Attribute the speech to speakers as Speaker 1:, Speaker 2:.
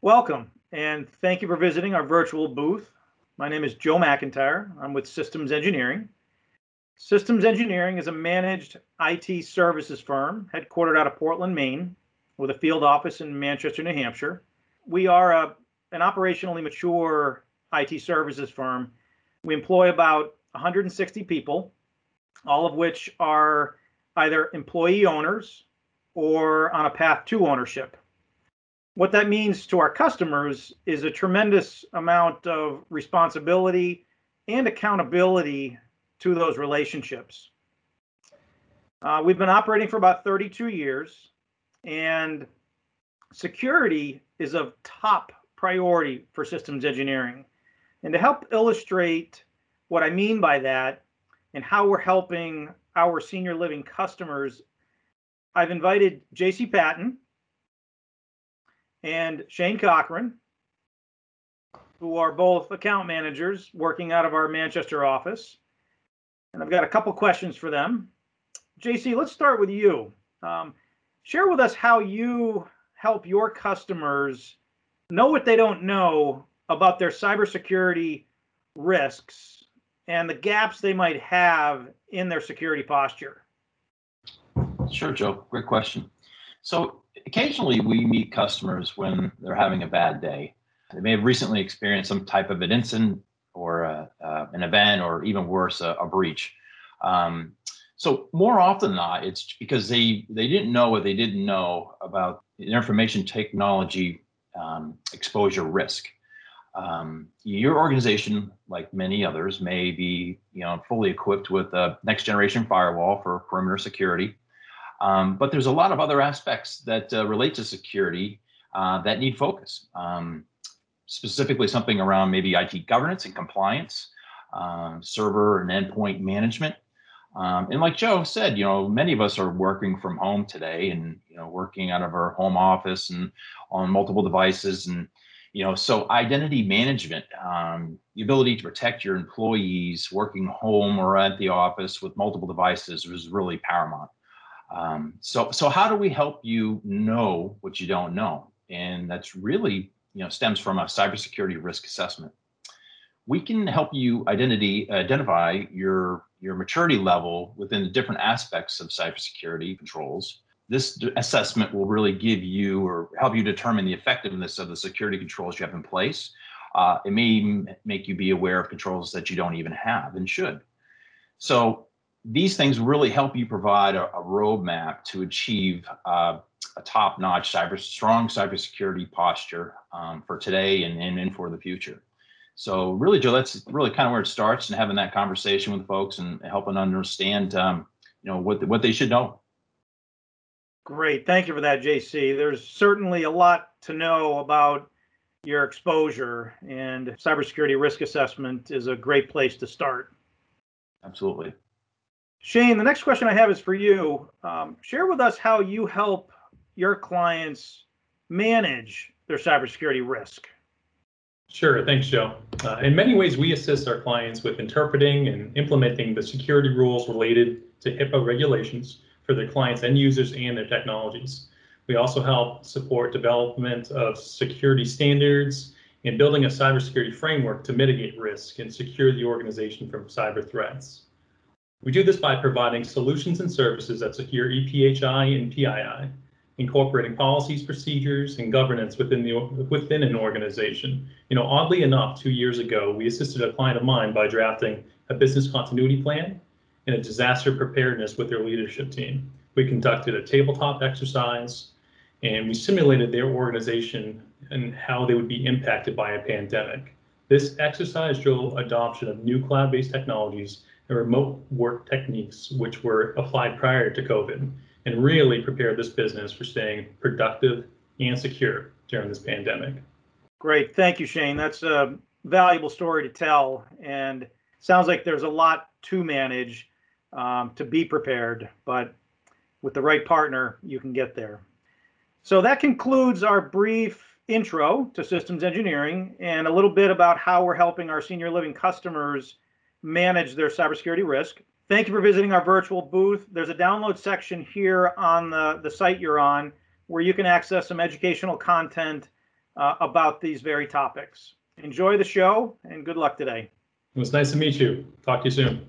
Speaker 1: Welcome, and thank you for visiting our virtual booth. My name is Joe McIntyre. I'm with Systems Engineering. Systems Engineering is a managed IT services firm headquartered out of Portland, Maine, with a field office in Manchester, New Hampshire. We are a, an operationally mature IT services firm. We employ about 160 people, all of which are either employee owners or on a path to ownership what that means to our customers is a tremendous amount of responsibility and accountability to those relationships. Uh, we've been operating for about 32 years, and security is of top priority for systems engineering. And to help illustrate what I mean by that and how we're helping our senior living customers, I've invited JC Patton, and Shane Cochran, who are both account managers working out of our Manchester office. And I've got a couple questions for them. JC, let's start with you. Um, share with us how you help your customers know what they don't know about their cybersecurity risks and the gaps they might have in their security posture.
Speaker 2: Sure, Joe. Great question. So occasionally we meet customers when they're having a bad day. They may have recently experienced some type of an incident or a, uh, an event, or even worse, a, a breach. Um, so more often than not, it's because they they didn't know what they didn't know about information technology um, exposure risk. Um, your organization, like many others, may be you know fully equipped with a next generation firewall for perimeter security. Um, but there's a lot of other aspects that uh, relate to security uh, that need focus. Um, specifically something around maybe IT governance and compliance, um, server and endpoint management. Um, and like Joe said, you know, many of us are working from home today and, you know, working out of our home office and on multiple devices. And, you know, so identity management, um, the ability to protect your employees working home or at the office with multiple devices was really paramount. Um, so, so how do we help you know what you don't know? And that's really, you know, stems from a cybersecurity risk assessment. We can help you identity identify your your maturity level within the different aspects of cybersecurity controls. This assessment will really give you or help you determine the effectiveness of the security controls you have in place. Uh, it may make you be aware of controls that you don't even have and should. So these things really help you provide a, a roadmap to achieve uh, a top-notch cyber strong cybersecurity posture um, for today and, and, and for the future. So really, Joe, that's really kind of where it starts and having that conversation with folks and helping understand, um, you know, what what they should know.
Speaker 1: Great, thank you for that, JC. There's certainly a lot to know about your exposure, and cybersecurity risk assessment is a great place to start.
Speaker 2: Absolutely.
Speaker 1: Shane, the next question I have is for you. Um, share with us how you help your clients manage their cybersecurity risk.
Speaker 3: Sure, thanks, Joe. Uh, in many ways, we assist our clients with interpreting and implementing the security rules related to HIPAA regulations for their clients and users and their technologies. We also help support development of security standards and building a cybersecurity framework to mitigate risk and secure the organization from cyber threats. We do this by providing solutions and services that secure EPHI and PII, incorporating policies, procedures, and governance within the within an organization. You know, oddly enough, two years ago, we assisted a client of mine by drafting a business continuity plan and a disaster preparedness with their leadership team. We conducted a tabletop exercise and we simulated their organization and how they would be impacted by a pandemic. This exercise drove adoption of new cloud-based technologies and remote work techniques which were applied prior to COVID and really prepared this business for staying productive and secure during this pandemic.
Speaker 1: Great. Thank you, Shane. That's a valuable story to tell and sounds like there's a lot to manage um, to be prepared, but with the right partner, you can get there. So that concludes our brief intro to systems engineering and a little bit about how we're helping our senior living customers manage their cybersecurity risk. Thank you for visiting our virtual booth. There's a download section here on the, the site you're on where you can access some educational content uh, about these very topics. Enjoy the show and good luck today.
Speaker 3: It was nice to meet you. Talk to you soon.